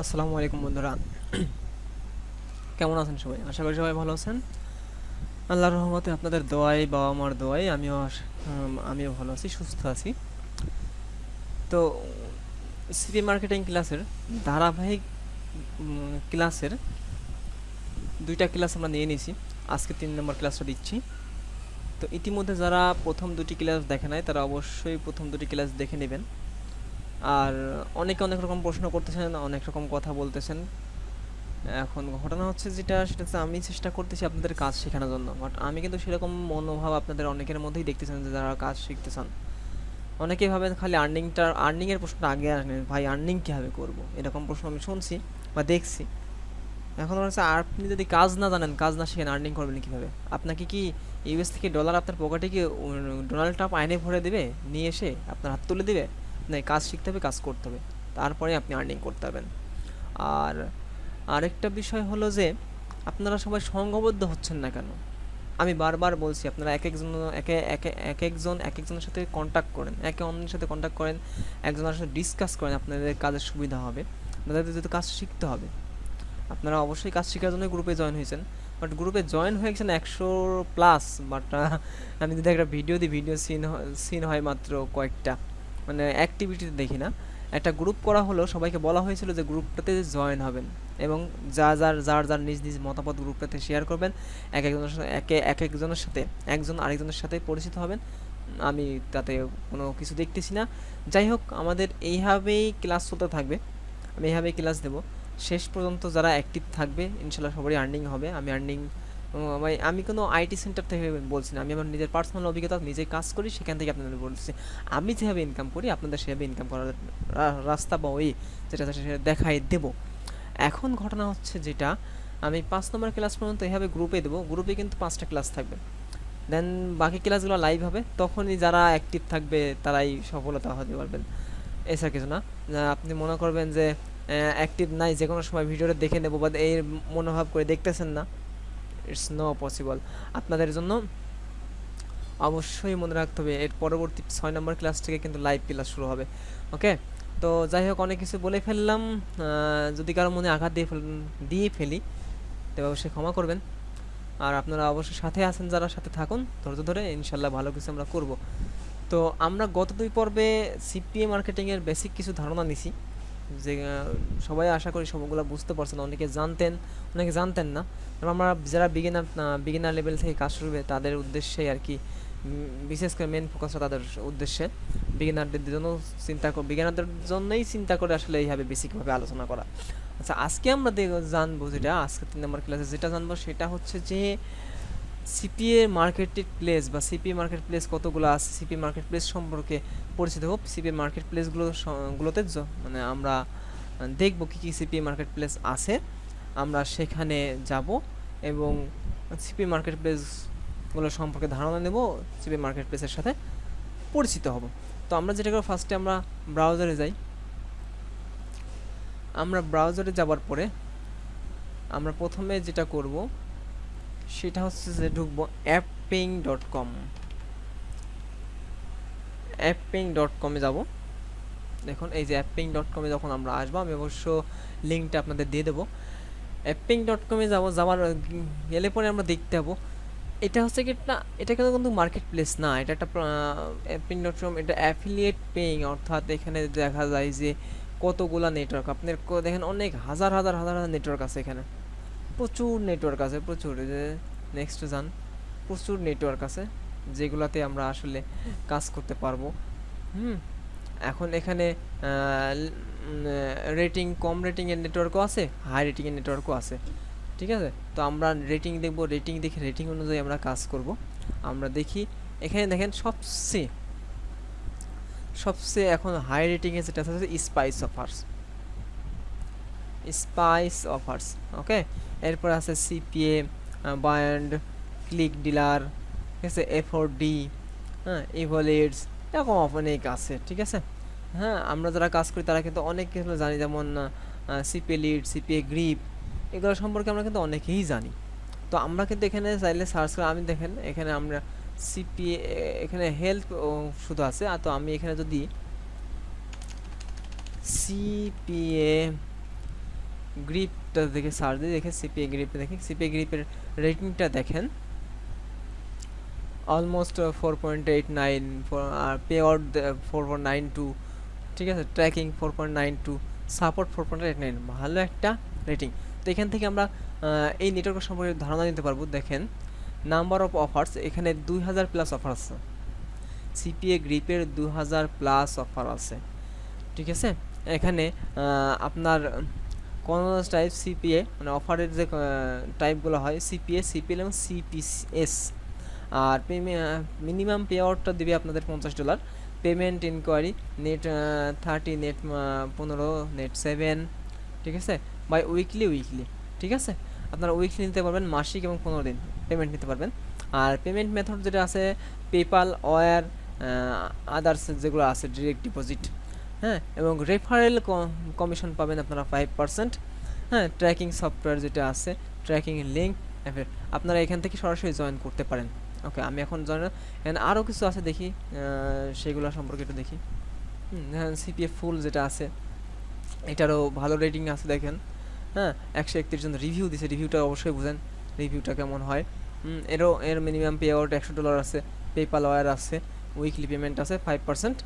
আসসালামু আলাইকুম বন্ধুরা। কেমন আছেন সবাই? আশা করি সবাই ভালো আছেন। আল্লাহর রহমতে আপনাদের দোয়াই বাবা মার দোয়াই, আমিও আমিও ভালো আছি, সুস্থ আছি। তো সিপি মার্কেটিং ক্লাসের ধারাবাহিক ক্লাসের দুইটা ক্লাস আমরা নিয়ে নিয়েছি। আজকে তিন নম্বর ক্লাসটা দিচ্ছি। তো ইতিমধ্যে যারা প্রথম দুটি ক্লাস দেখে নাই, তারা অবশ্যই প্রথম দুটি ক্লাস দেখে নেবেন। আর অনেকে অনেক রকম প্রশ্ন করতেছেন, অনেক রকম কথা বলতেছেন। এখন ঘটনা হচ্ছে যেটা, সেটা হচ্ছে আমি চেষ্টা করতেছি আপনাদের কাজ শেখানোর জন্য। বাট আমি কিন্তু সেরকম মনোভাব আপনাদের অনেকের মধ্যেই দেখতেছেন যে যারা কাজ শিখতে চান অনেকেই ভাবেন খালি আর্নিংটা আর্নিংয়ের প্রশ্নটা আগে আসেন ভাই আর্নিং কীভাবে করব? এরকম প্রশ্ন আমি শুনছি বা দেখছি। এখন হচ্ছে আপনি যদি কাজ না জানেন, কাজ না শিখেন আর্নিং করবেন কীভাবে? আপনাকে কি ইউএস থেকে ডলার আপনার পকেটে কি ডোনাল্ড ট্রাম্প আইনে ভরে দেবে? নিয়ে এসে আপনার হাত তুলে দিবে? না কাজ শিখতে হবে, কাজ করতে হবে। তারপরে আপনি আর্নিং করতে পারবেন। আর আরেকটা বিষয় হলো যে, আপনারা সবাই সংঘবদ্ধ হচ্ছেন না কেন? আমি বারবার বলছি, আপনারা এক একজন, একে একে, এক একজন, এক একজনের সাথে কন্ট্যাক্ট করেন, একে অন্যের সাথে কন্ট্যাক্ট করেন, একজনের সাথে ডিসকাস করেন আপনাদের কাজের সুবিধা হবে। আপনাদের যেহেতু কাজ শিখতে হবে। আপনারা অবশ্যই কাজ শেখার জন্য গ্রুপে জয়েন হয়েছেন। বাট গ্রুপে জয়েন হয়ে গেছেন একশো প্লাস বাট আমি যদি একটা ভিডিও দিই ভিডিও সিন সিন হয় মাত্র কয়েকটা। মানে অ্যাক্টিভিটিতে দেখি না। একটা গ্রুপ করা হলো সবাইকে বলা হয়েছিল যে গ্রুপটাতে জয়েন হবেন এবং যা যার যার যার নিজ নিজ মতামত গ্রুপটাতে শেয়ার করবেন, এক একজনের সাথে, একে, এক একজনের সাথে, একজন আরেকজনের সাথে পরিচিত হবেন। আমি তাতে কোনো কিছু দেখতেছি না। যাই হোক, আমাদের এইভাবেই ক্লাস চলতে থাকবে। আমি এইভাবেই ক্লাস দেবো। শেষ পর্যন্ত যারা অ্যাক্টিভ থাকবে, ইনশাল্লাহ সবারই আর্নিং হবে। আমি আর্নিং আমি আমি কোনো আইটি সেন্টার থেকে বলছি না। আমি আমার নিজের পার্সোনাল অভিজ্ঞতা নিজে কাজ করি, সেখান থেকে আপনাদের বলছি। আমি যেভাবে ইনকাম করি, আপনাদের সেভাবে ইনকাম করার রাস্তা বা ওই যেটা সেটা দেখাই দেবো। এখন ঘটনা হচ্ছে যেটা, আমি পাঁচ নম্বর ক্লাস পর্যন্ত এভাবে গ্রুপে দেবো। গ্রুপে কিন্তু পাঁচটা ক্লাস থাকবে। দেন বাকি ক্লাসগুলো লাইভ হবে। তখনই যারা অ্যাক্টিভ থাকবে, তারাই সফলতা হতে পারবেন। এছাড়া কিছু না। আপনি মনে করবেন যে অ্যাক্টিভ নাই যে কোনো সময় ভিডিওটা দেখে নেব বা এই মনোভাব করে দেখতেছেন না। ইটস নো পসিবল আপনাদের জন্য অবশ্যই মনে রাখতে হবে, এর পরবর্তী ছয় নম্বর ক্লাস থেকে কিন্তু লাইভ ক্লাস শুরু হবে ওকে তো যাই হোক, অনেক কিছু বলে ফেললাম। যদি কারও মনে আঘাত দিয়ে দিয়ে ফেলি তবে অবশ্যই ক্ষমা করবেন। আর আপনারা অবশ্যই সাথে আছেন, যারা সাথে থাকুন, ধৈর্য ধরে ইনশাল্লাহ ভালো কিছু আমরা করব। তো আমরা গত দুই পর্বে সিপিএ মার্কেটিংয়ের বেসিক কিছু ধারণা নিছি। যে সবাই আশা করি সবগুলো বুঝতে পারছেন, অনেকে জানতেন অনেকে জানতেন না। আমরা যারা বিগিনার বিগিনার লেভেল থেকে কাজ শুরু তাদের উদ্দেশ্যে আর কি বিশেষ করে মেন ফোকাসটা তাদের উদ্দেশ্যে বিগিনারদের জন্য চিন্তা করে বিগিনারদের জন্যই চিন্তা করে আসলে এইভাবে বেসিকভাবে আলোচনা করা। আচ্ছা আজকে আমরা জানব যেটা আজকে তিন নম্বর ক্লাসে যেটা জানব সেটা হচ্ছে যে সিপিএ মার্কেট প্লেস বা সিপি মার্কেট প্লেস কতগুলো আছে? সিপি মার্কেট প্লেস সম্পর্কে পরিচিত হোক। সিপি মার্কেট প্লেসগুলো গুলোতে মানে আমরা দেখব কী কী সিপি মার্কেট প্লেস আছে। আমরা সেখানে যাব এবং সিপি মার্কেট প্লেসগুলো সম্পর্কে ধারণা নেব। সিপি মার্কেট প্লেসের সাথে পরিচিত হব। তো আমরা যেটা করব ফার্স্টে আমরা ব্রাউজারে যাই। আমরা ব্রাউজারে যাওয়ার পরে আমরা প্রথমে যেটা করব সেটা হচ্ছে যে ঢুকবো অ্যাপিং ডট কম অ্যাপিং ডট কমে যাব। দেখুন, এই যে অ্যাপিং ডট কমে যখন আমরা আসব, আমি অবশ্য লিঙ্কটা আপনাদের দিয়ে দেবো। অ্যাপিং ডট কমে যাব, যাওয়ার গেলে পরে আমরা দেখতে পাবো। এটা হচ্ছে কি না, এটা কিন্তু কিন্তু মার্কেট প্লেস না, এটা একটা অ্যাপিং ডট কম এটা অ্যাফিলিয়েট পেইং অর্থাৎ এখানে দেখা যায় যে কতগুলা নেটওয়ার্ক আপনার দেখেন অনেক হাজার হাজার হাজার হাজার নেটওয়ার্ক আছে এখানে। প্রচুর নেটওয়ার্ক আছে, প্রচুর যে নেক্সট যান প্রচুর নেটওয়ার্ক আছে যেগুলাতে আমরা আসলে কাজ করতে পারব। হুম, এখন এখানে রেটিং কম রেটিংয়ের নেটওয়ার্কও আছে হাই রেটিংয়ের নেটওয়ার্কও আছে, ঠিক আছে? তো আমরা রেটিং দেখব রেটিং দেখে রেটিং অনুযায়ী আমরা কাজ করব। আমরা দেখি, এখানে দেখেন সবচেয়ে সবচেয়ে এখন হাই রেটিংয়ে যেটা আছে Spice Offers Spice Offers okay এরপর আছে সিপিএ বায়ান্ড ক্লিক ডিলার ঠিক আছে? এফোর ডি হ্যাঁ? ইভোলিডস এরকম অনেক আছে, ঠিক আছে? হ্যাঁ আমরা যারা কাজ করি তারা কিন্তু অনেক কিছু জানি, যেমন সিপিএ লিড সিপিএ গ্রিপ এগুলো সম্পর্কে আমরা কিন্তু অনেকেই জানি। তো আমরা কিন্তু এখানে চাইলে সার্চ করে, আমি দেখেন, এখানে আমরা সিপিএ এখানে হেলথ শুধু আছে। আর তো আমি এখানে যদি সিপিএ গ্রিপটা দেখে সার্চ দিয়ে দেখে সিপিএ গ্রিপ দেখে সিপিএ গ্রিপের রেটিংটা দেখেন। Almost four point eight nine আর payout four point nine two ঠিক আছে? Tracking four point nine two support four point eight nine ভালো একটা রেটিং তো এখান থেকে আমরা এই নেটওয়ার্ক সম্পর্কে ধারণা নিতে পারব। দেখেন নাম্বার অফ অফার্স এখানে দুই হাজার প্লাস অফার আছে। সিপিএ গ্রিপের দু হাজার প্লাস অফার আছে। ঠিক আছে? এখানে আপনার কোন টাইপ সিপিএ মানে অফারের যে টাইপগুলো হয় সিপিএ সিপিএল এবং সিপিএস আর মিনিমাম পে আউটটা দেবে আপনাদের পঞ্চাশ dollar payment inquiry net thirty net পনেরো নেট সেভেন ঠিক আছে? বাই উইকলি উইকলি ঠিক আছে? আপনারা উইকলি নিতে পারবেন, মাসিক এবং পনেরো দিন পেমেন্ট নিতে পারবেন। আর পেমেন্ট মেথড যেটা আছে পেপাল ওয়ার আদার্স যেগুলো আছে ডিরেক্ট ডিপোজিট হ্যাঁ এবং রেফারেল কমিশন পাবেন আপনারা ফাইভ পার্সেন্ট হ্যাঁ ট্র্যাকিং সফটওয়্যার যেটা আছে ট্র্যাকিং লিঙ্ক আপনারা এখান থেকে সরাসরি জয়েন করতে পারেন। ওকে আমি এখন জয়েন এখানে আরও কিছু আছে দেখি সেগুলো সম্পর্কে একটু দেখি। হ্যাঁ সিপিএফ ফুল যেটা আছে, এটারও ভালো রেটিং আছে দেখেন। হ্যাঁ একশো একত্রিশ জন রিভিউ দিছে রিভিউটা অবশ্যই বুঝেন রিভিউটা কেমন হয়। এরও, এর মিনিমাম পে আউট একশো ডলার আছে পেপাল ওয়ার আছে উইকলি পেমেন্ট আছে ফাইভ পার্সেন্ট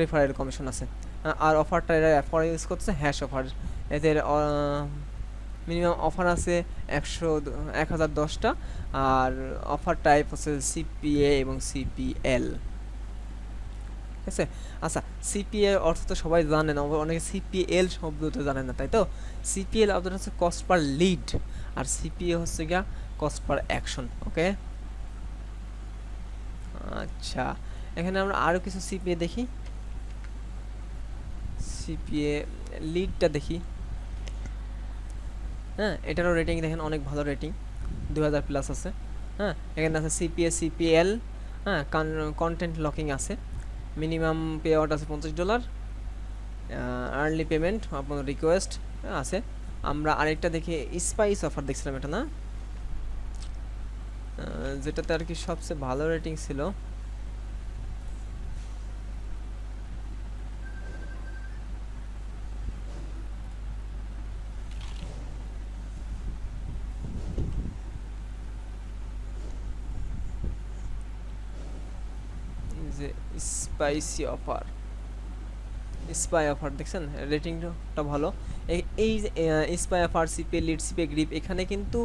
রেফারেল কমিশন আছে। আর অফারটা এরা অফার ইউজ করছে হ্যাশ অফার এদের মিনিমাম অফার আছে একশো এক হাজার দশটা, আর অফার টাইপ হচ্ছে সিপিএ এবং সিপিএল ঠিক আছে? আচ্ছা সিপিএ অর্থ তো সবাই জানেন অনেকে সিপিএল শব্দটা জানেন না, তাই তো? সিপিএল অর্থটা হচ্ছে কস্ট পার লিড আর সিপিএ হচ্ছে গিয়া কস্ট পার অ্যাকশন ওকে আচ্ছা এখানে আমরা আরও কিছু সিপিএ দেখি। সিপিএ লিডটা দেখি। হ্যাঁ এটারও রেটিং দেখেন, অনেক ভালো রেটিং দু হাজার প্লাস আছে। হ্যাঁ এখানে আছে সিপিএ, সিপিএল হ্যাঁ কন্টেন্ট লকিং আছে। মিনিমাম পে আউট আছে পঞ্চাশ ডলার আর্লি পেমেন্ট আপনার রিকোয়েস্ট আছে। আমরা আরেকটা দেখি স্পাইস অফার দেখছিলাম এটা, না? যেটাতে আর কি সবচেয়ে ভালো রেটিং ছিল যে স্পাইসি অফার। স্পাই অফার, দেখছেন? রেটিংটা ভালো। এই spy offer, CPA, Lead, CPA, Grip, এখানে কিন্তু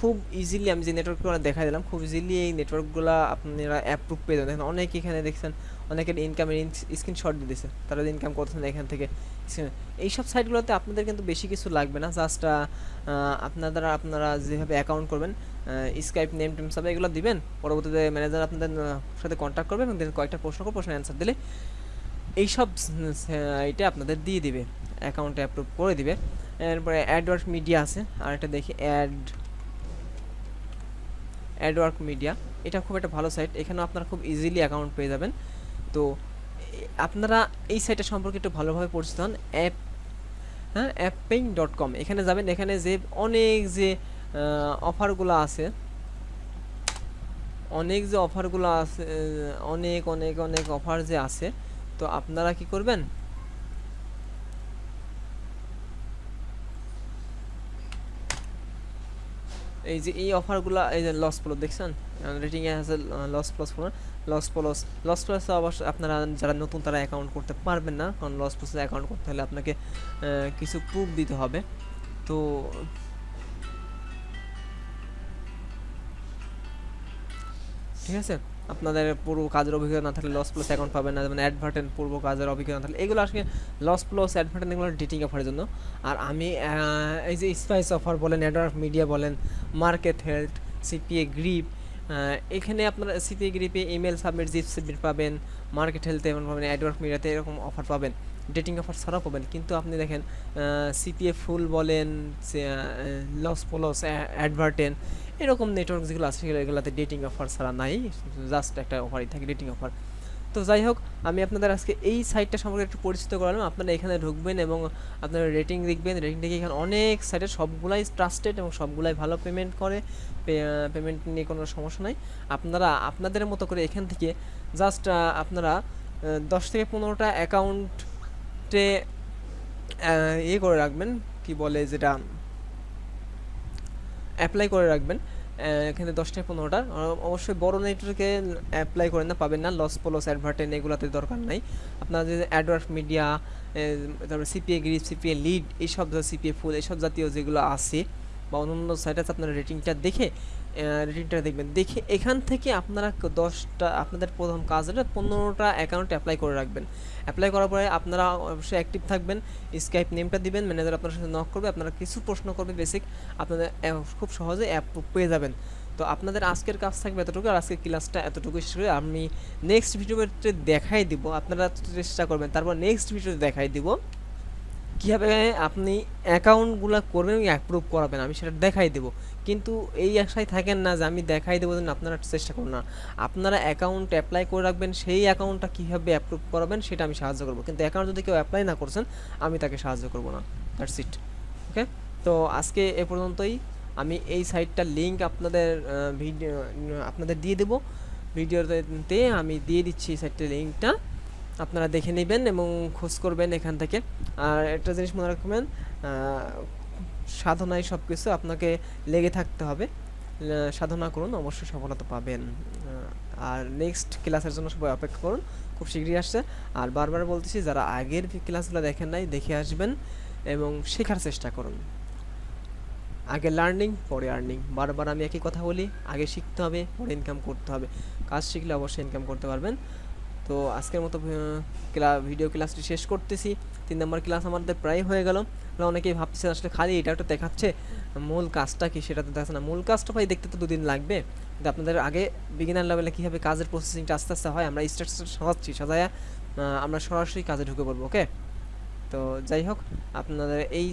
খুব ইজিলি আমি যে নেটওয়ার্কগুলো দেখা দিলাম, খুব ইজিলি এই নেটওয়ার্কগুলো আপনারা অ্যাপ্রুভ পেয়ে যাবেন। দেখেন অনেক এখানে দেখছেন, অনেকের ইনকামের স্ক্রিনশট দিয়ে দিয়েছে তারা ইনকাম করতেছেন এখান থেকে। এইসব সাইটগুলোতে আপনাদের কিন্তু বেশি কিছু লাগবে না। জাস্ট আপনারা আপনারা যেভাবে অ্যাকাউন্ট করবেন স্কাইপ নেম টেম সব এগুলো দিবেন। পরবর্তীতে ম্যানেজার আপনাদের সাথে কন্ট্যাক্ট করবে এবং কয়েকটা প্রশ্ন করে প্রশ্নের অ্যান্সার দিলে এইসব সাইটে আপনাদের দিয়ে দিবে। অ্যাকাউন্টে অ্যাপ্রুভ করে দিবে। এরপরে অ্যাডওয়ার্ক মিডিয়া আছে। আর এটা দেখি অ্যাড অ্যাডওয়ার্ক মিডিয়া এটা খুব একটা ভালো সাইট এখানেও আপনারা খুব ইজিলি অ্যাকাউন্ট পেয়ে যাবেন। তো আপনারা এই সাইটটা সম্পর্কে একটু ভালোভাবে পরিচিত হন। অ্যাপ হ্যাঁ অ্যাপেইং ডট কম এখানে যাবেন, এখানে যে অনেক যে অফারগুলো আছে, অনেক যে অফারগুলো আছে অনেক অনেক অনেক অফার যে আছে, তো আপনারা কি করবেন? এই যে এই অফারগুলো, এই যে লস প্লো দেখছেন? রেটিং আছে লস প্লস ফোন লস প্লাস লস প্লস অবশ্য আপনারা যারা নতুন, তারা অ্যাকাউন্ট করতে পারবেন না। কারণ লস প্লাসে অ্যাকাউন্ট করতে হলে আপনাকে কিছু প্রুফ দিতে হবে। তো ঠিক আছে? আপনাদের পূর্ব কাজের অভিজ্ঞতা না থাকলে লস প্লাস অ্যাকাউন্ট পাবেন না, যেমন অ্যাডভার্টেন পূর্ব কাজের অভিজ্ঞতা না থাকলে এগুলো আসলে লস প্লাস অ্যাডভার্টেন এগুলো ডেটিং অফারের জন্য। আর আমি এই যে স্পাইস অফার বলেন নেটওয়ার্ক মিডিয়া বলেন মার্কেট হেলথ সিপিএ গ্রিপ এখানে আপনারা সিপিএ গ্রিপে ইমেল সাবমিট জিপ সাবমিট পাবেন মার্কেট হেলথে এমন পাবেন অ্যাডওয়ার্ক মিডিয়াতে এরকম অফার পাবেন। ডেটিং অফার ছাড়াও পাবেন। কিন্তু আপনি দেখেন সিপিএ ফুল বলেন লস প্লস অ্যাডভার্টেন এরকম নেটওয়ার্ক যেগুলো আছে, সেগুলো এগুলোতে ডেটিং অফার ছাড়া নাই জাস্ট একটা অফারই থাকে ডেটিং অফার তো যাই হোক, আমি আপনাদের আজকে এই সাইটটা সম্পর্কে একটু পরিচিত করালাম। আপনারা এখানে ঢুকবেন এবং আপনারা রেটিং দেখবেন। রেটিং দেখে এখানে অনেক সাইটের সবগুলাই ট্রাস্টেড এবং সবগুলাই ভালো পেমেন্ট করে পেমেন্ট নিয়ে কোনো সমস্যা নাই। আপনারা, আপনাদের মতো করে এখান থেকে জাস্ট আপনারা দশ থেকে পনেরোটা অ্যাকাউন্টে ইয়ে করে রাখবেন, কি বলে যেটা অ্যাপ্লাই করে রাখবেন এখানে দশটা পনেরোটা। অবশ্যই বড় নেটওয়ার্কে অ্যাপ্লাই করেন না, পাবেন না লস পলস অ্যাডভার্টেন এগুলোতে দরকার নাই। আপনার যে অ্যাডওয়ার্ড মিডিয়া তারপরে সিপিএ গ্রিপ সিপিএ লিড এইসব সিপিএ ফুল এইসব জাতীয় যেগুলো আছে, বা অন্য সাইট আছে, আপনার রেটিংটা দেখে রেটিংটা দেখবেন। দেখে এখান থেকে আপনারা দশটা, আপনাদের প্রথম কাজ হলো পনেরোটা অ্যাকাউন্ট অ্যাপ্লাই করে রাখবেন। অ্যাপ্লাই করার পরে আপনারা অবশ্যই অ্যাক্টিভ থাকবেন স্কাইপ নেমটা দিবেন ম্যানেজার আপনার সাথে নক করবে, আপনারা কিছু প্রশ্ন করবে বেসিক আপনাদের খুব সহজে অ্যাপ পেয়ে যাবেন। তো আপনাদের আজকের কাজ থাকবে এতটুকু, আর আজকের ক্লাসটা এতটুকু শেষ করে আমি নেক্সট ভিডিওতে দেখাই দিব, আপনারা চেষ্টা করবেন। তারপর নেক্সট ভিডিওতে দেখাই দিব। কীভাবে আপনি অ্যাকাউন্টগুলো করবেন অ্যাপ্রুভ করাবেন, আমি সেটা দেখাই দেবো। কিন্তু এই আশায় থাকেন না যে আমি দেখাই দেবো যেন আপনারা চেষ্টা করুন না। আপনারা অ্যাকাউন্ট অ্যাপ্লাই করে রাখবেন, সেই অ্যাকাউন্টটা কীভাবে অ্যাপ্রুভ করাবেন সেটা আমি সাহায্য করব। কিন্তু অ্যাকাউন্ট যদি কেউ অ্যাপ্লাই না করছেন, আমি তাকে সাহায্য করব না। দ্যাটস ইট ওকে তো আজকে এ পর্যন্তই। আমি এই সাইটটার লিঙ্ক আপনাদের ভিডিও আপনাদের দিয়ে দেবো। ভিডিওতে আমি দিয়ে দিচ্ছি এই সাইটটার লিঙ্কটা আপনারা দেখে নেবেন এবং খোঁজ করবেন এখান থেকে। আর একটা জিনিস মনে রাখবেন সাধনায় সব কিছু আপনাকে লেগে থাকতে হবে। সাধনা করুন, অবশ্যই সফলতা পাবেন। আর নেক্সট ক্লাসের জন্য সবাই অপেক্ষা করুন, খুব শীঘ্রই আসছে। আর বারবার বলতেছি, যারা আগের ক্লাসগুলো দেখেন নাই, দেখে আসবেন এবং শেখার চেষ্টা করুন। আগে লার্নিং পরে আর্নিং বারবার আমি একই কথা বলি, আগে শিখতে হবে, পরে ইনকাম করতে হবে। কাজ শিখলে অবশ্যই ইনকাম করতে পারবেন। তো আজকের মতো ক্লা ভিডিও ক্লাসটি শেষ করতেছি। তিন নম্বর ক্লাস আমাদের প্রায় হয়ে গেল। অনেকেই ভাবতেছেন আসলে খালি এটা একটা দেখাচ্ছে, মূল কাজটা কি সেটা তো দেখাচ্ছে না। মূল কাজটা ভাই দেখতে তো দুদিন লাগবে। কিন্তু আপনাদের আগে বিগিনার লেভেলে কীভাবে কাজের প্রসেসিংটা আস্তে আস্তে হয়, আমরা স্ট্রাকচার সাজাচ্ছি সাজায়া আমরা সরাসরি কাজে ঢুকে পড়ব ওকে তো যাই হোক, আপনাদের এই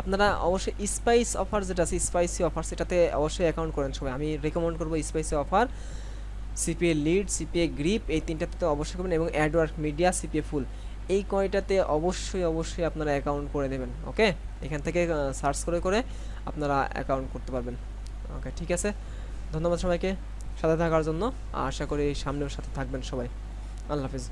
আপনারা অবশ্যই স্পাইস অফার যেটা আছে স্পাইসি অফার সেটাতে অবশ্যই অ্যাকাউন্ট করেন সবাই। আমি রেকমেন্ড করব Spicy Offer CPA Lead CPA Grip এই তিনটাতে তো অবশ্যই করবেন এবং অ্যাডওয়ার্ক মিডিয়া সিপিএ ফুল এই কয়টাতে অবশ্যই অবশ্যই আপনারা অ্যাকাউন্ট করে দেবেন ওকে এখান থেকে সার্চ করে করে আপনারা অ্যাকাউন্ট করতে পারবেন ওকে ঠিক আছে? ধন্যবাদ সবাইকে সাথে থাকার জন্য। আশা করি সামনেও সাথে থাকবেন সবাই। আল্লাহ হাফিজ।